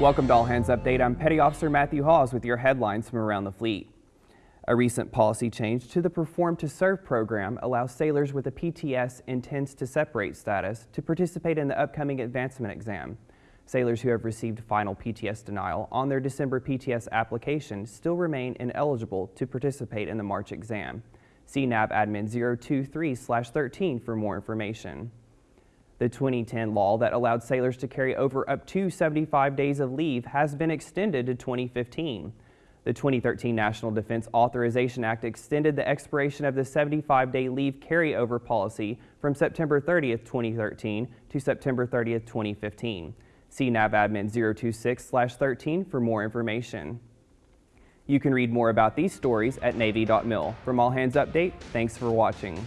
Welcome to All Hands Update. I'm Petty Officer Matthew Hawes with your headlines from around the fleet. A recent policy change to the Perform to Serve program allows sailors with a PTS intends to separate status to participate in the upcoming advancement exam. Sailors who have received final PTS denial on their December PTS application still remain ineligible to participate in the March exam. See NAV Admin 023-13 for more information. The 2010 law that allowed sailors to carry over up to 75 days of leave has been extended to 2015. The 2013 National Defense Authorization Act extended the expiration of the 75-day leave carryover policy from September 30, 2013 to September 30, 2015. See NAV Admin 026-13 for more information. You can read more about these stories at Navy.mil. From All Hands Update, thanks for watching.